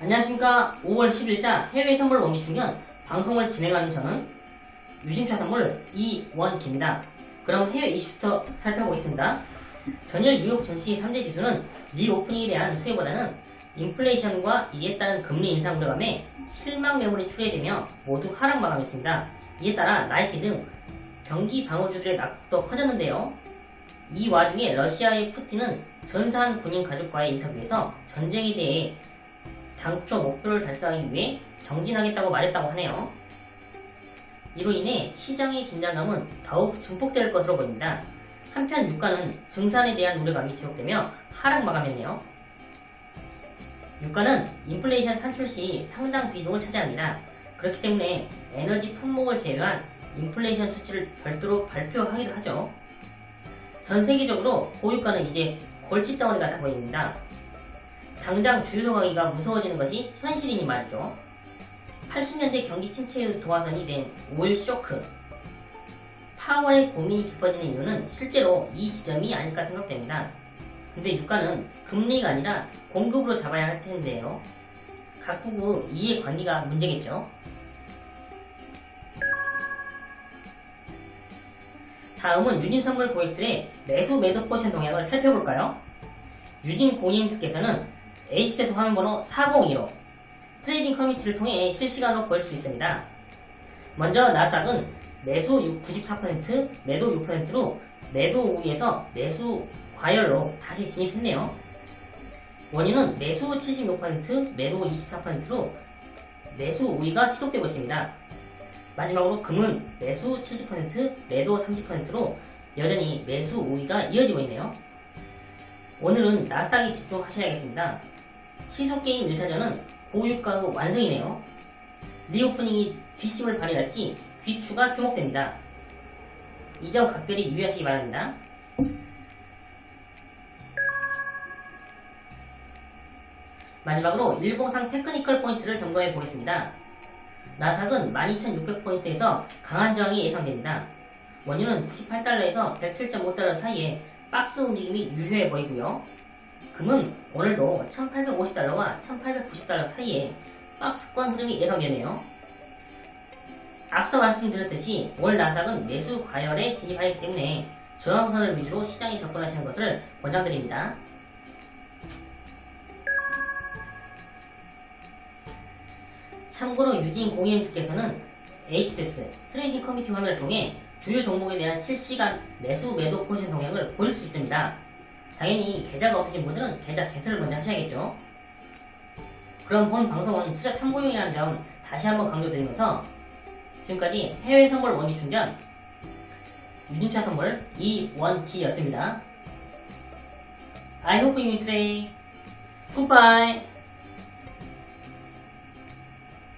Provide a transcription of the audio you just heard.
안녕하십니까 5월 10일자 해외 선물 원기 충전 방송을 진행하는 저는 유진투자선물 이원기입니다. 그럼 해외 이슈부터 살펴보겠습니다. 전일 뉴욕 증시 3대 지수는 리오프닝에 대한 수혜보다는 인플레이션과 이에 따른 금리 인상 우려감에 실망 매물이 출회되며 모두 하락 마감했습니다. 이에 따라 나이키 등 경기 방어주들의 낙폭도 커졌는데요. 이 와중에 러시아의 푸틴은 전사한 군인 가족과의 인터뷰에서 전쟁에 대해 당초 목표를 달성하기 위해 정진하겠다고 말했다고 하네요. 이로 인해 시장의 긴장감은 더욱 증폭될 것으로 보입니다. 한편 유가는 증산에 대한 우려감이 지속되며 하락 마감했네요. 유가는 인플레이션 산출 시 상당 비중을 차지합니다. 그렇기 때문에 에너지 품목을 제외한 인플레이션 수치를 별도로 발표하기도 하죠. 전 세계적으로 고유가는 이제 골칫덩어리 같아 보입니다. 당장 주유소 가기가 무서워지는 것이 현실이니 말이죠. 80년대 경기 침체의 도화선이 된 오일 쇼크. 파월의 고민이 깊어지는 이유는 실제로 이 지점이 아닐까 생각됩니다. 근데 유가는 금리가 아니라 공급으로 잡아야 할 텐데요. 각국의 이해관계가 문제겠죠. 다음은 유진 선물 고객들의 매수 매도 포지션 동향을 살펴볼까요? 유진 고객님께서는 HTS 화면번호 402로 trading 커뮤니티를 통해 실시간으로 볼 수 있습니다. 먼저 나스닥은 매수 94%, 매도 6%로 매도 우위에서 매수 과열로 다시 진입했네요. 원유는 매수 76%, 매도 24%로 매수 우위가 지속되고 있습니다. 마지막으로 금은 매수 70%, 매도 30%로 여전히 매수 우위가 이어지고 있네요. 오늘은 나스닥에 집중하셔야겠습니다. 시소게임 1차전은 고유가로 완성이네요. 리오프닝이 뒷심을 발휘할지 귀추가 주목됩니다. 이 점 각별히 유의하시기 바랍니다. 마지막으로 일봉상 technical 포인트를 점검해 보겠습니다. 나삭은 12,600포인트에서 강한 저항이 예상됩니다. 원유는 98달러에서 107.5달러 사이에 박스 움직임이 유효해 보이고요. 금은 오늘도 1850달러와 1890달러 사이에 박스권 흐름이 예상되네요. 앞서 말씀드렸듯이 올 나삭은 매수 과열에 진입하기 때문에 저항선을 위주로 시장에 접근하시는 것을 권장드립니다. 참고로 유진 고객께서는 HTS trading 커뮤니티 화면을 통해 주요 종목에 대한 실시간 매수 매도 포지션 동향을 보실 수 있습니다. 당연히 계좌가 없으신 분들은 계좌 개설을 먼저 하셔야겠죠. 그럼 본 방송은 투자 참고용이라는 점 다시 한번 강조드리면서 지금까지 해외 선물 원기 충전 유진투자선물 이원기였습니다. I hope you enjoy. Goodbye.